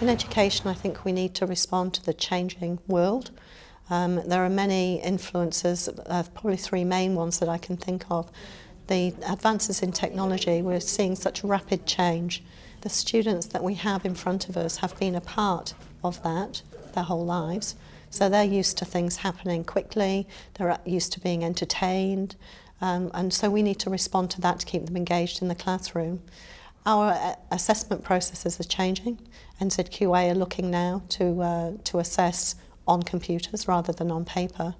In education, I think we need to respond to the changing world. Um, there are many influences, uh, probably three main ones that I can think of. The advances in technology, we're seeing such rapid change. The students that we have in front of us have been a part of that their whole lives. So they're used to things happening quickly, they're used to being entertained, um, and so we need to respond to that to keep them engaged in the classroom. Our uh, assessment processes are changing. NZQA are looking now to, uh, to assess on computers rather than on paper.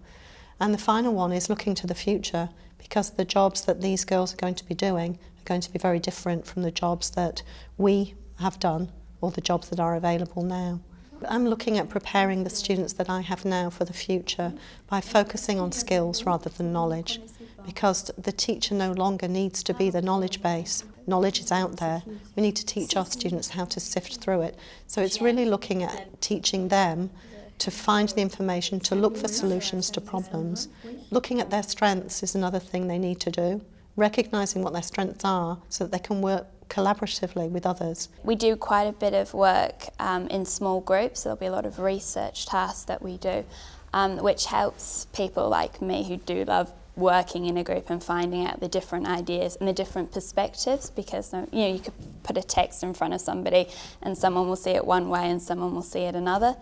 And the final one is looking to the future because the jobs that these girls are going to be doing are going to be very different from the jobs that we have done or the jobs that are available now. I'm looking at preparing the students that I have now for the future by focusing on skills rather than knowledge because the teacher no longer needs to be the knowledge base. Knowledge is out there. We need to teach our students how to sift through it. So it's really looking at teaching them to find the information, to look for solutions to problems. Looking at their strengths is another thing they need to do. Recognising what their strengths are so that they can work collaboratively with others. We do quite a bit of work um, in small groups. There'll be a lot of research tasks that we do, um, which helps people like me who do love working in a group and finding out the different ideas and the different perspectives because you know you could put a text in front of somebody and someone will see it one way and someone will see it another.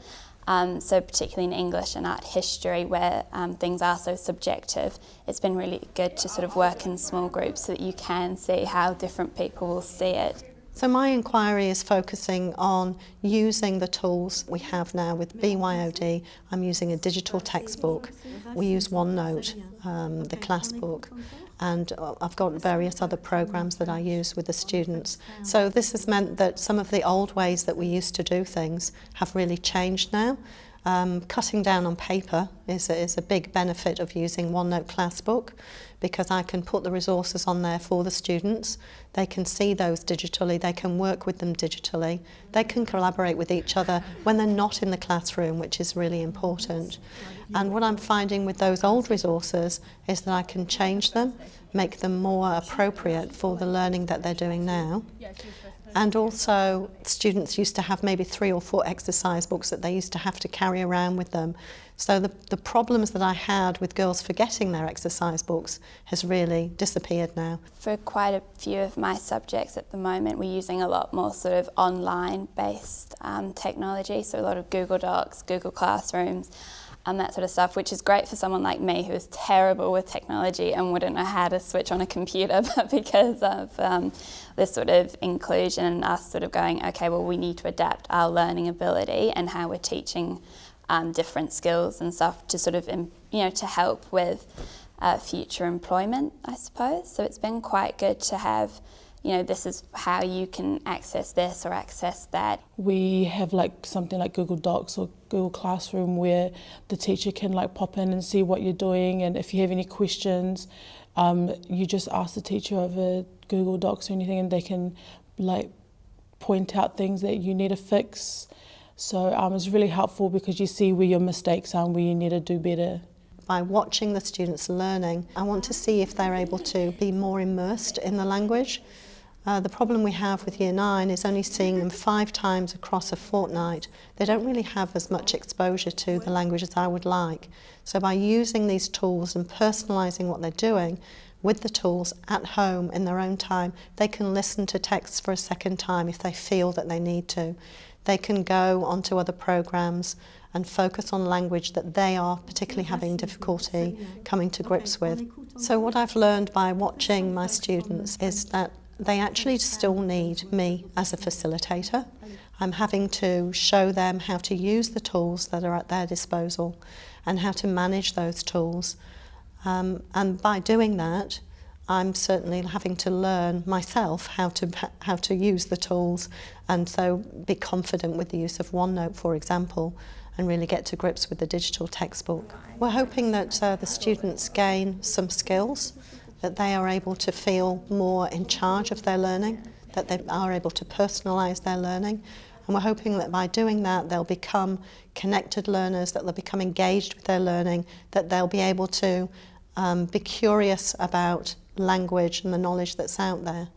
Um, so particularly in English and art history where um, things are so subjective, it's been really good to sort of work in small groups so that you can see how different people will see it. So my inquiry is focusing on using the tools we have now with BYOD. I'm using a digital textbook. We use OneNote, um, the class book, and I've got various other programs that I use with the students. So this has meant that some of the old ways that we used to do things have really changed now. Um, cutting down on paper is a, is a big benefit of using OneNote Classbook because I can put the resources on there for the students. They can see those digitally, they can work with them digitally, they can collaborate with each other when they're not in the classroom, which is really important. And what I'm finding with those old resources is that I can change them, make them more appropriate for the learning that they're doing now. And also, students used to have maybe three or four exercise books that they used to have to carry around with them. So the, the problems that I had with girls forgetting their exercise books has really disappeared now. For quite a few of my subjects at the moment, we're using a lot more sort of online-based um, technology, so a lot of Google Docs, Google Classrooms, and that sort of stuff, which is great for someone like me who is terrible with technology and wouldn't know how to switch on a computer, but because of um, this sort of inclusion and us sort of going, okay, well, we need to adapt our learning ability and how we're teaching um, different skills and stuff to sort of, you know, to help with uh, future employment, I suppose. So it's been quite good to have you know, this is how you can access this or access that. We have like something like Google Docs or Google Classroom where the teacher can like pop in and see what you're doing and if you have any questions, um, you just ask the teacher over Google Docs or anything and they can like point out things that you need to fix. So um, it's really helpful because you see where your mistakes are and where you need to do better by watching the students learning. I want to see if they're able to be more immersed in the language. Uh, the problem we have with Year 9 is only seeing them five times across a fortnight. They don't really have as much exposure to the language as I would like. So by using these tools and personalising what they're doing with the tools at home in their own time, they can listen to texts for a second time if they feel that they need to. They can go onto other programs and focus on language that they are particularly having difficulty coming to grips with. So what I've learned by watching my students is that they actually still need me as a facilitator. I'm having to show them how to use the tools that are at their disposal and how to manage those tools. Um, and by doing that, I'm certainly having to learn myself how to how to use the tools and so be confident with the use of OneNote, for example, and really get to grips with the digital textbook. We're hoping that uh, the students gain some skills that they are able to feel more in charge of their learning, that they are able to personalise their learning. And we're hoping that by doing that, they'll become connected learners, that they'll become engaged with their learning, that they'll be able to um, be curious about language and the knowledge that's out there.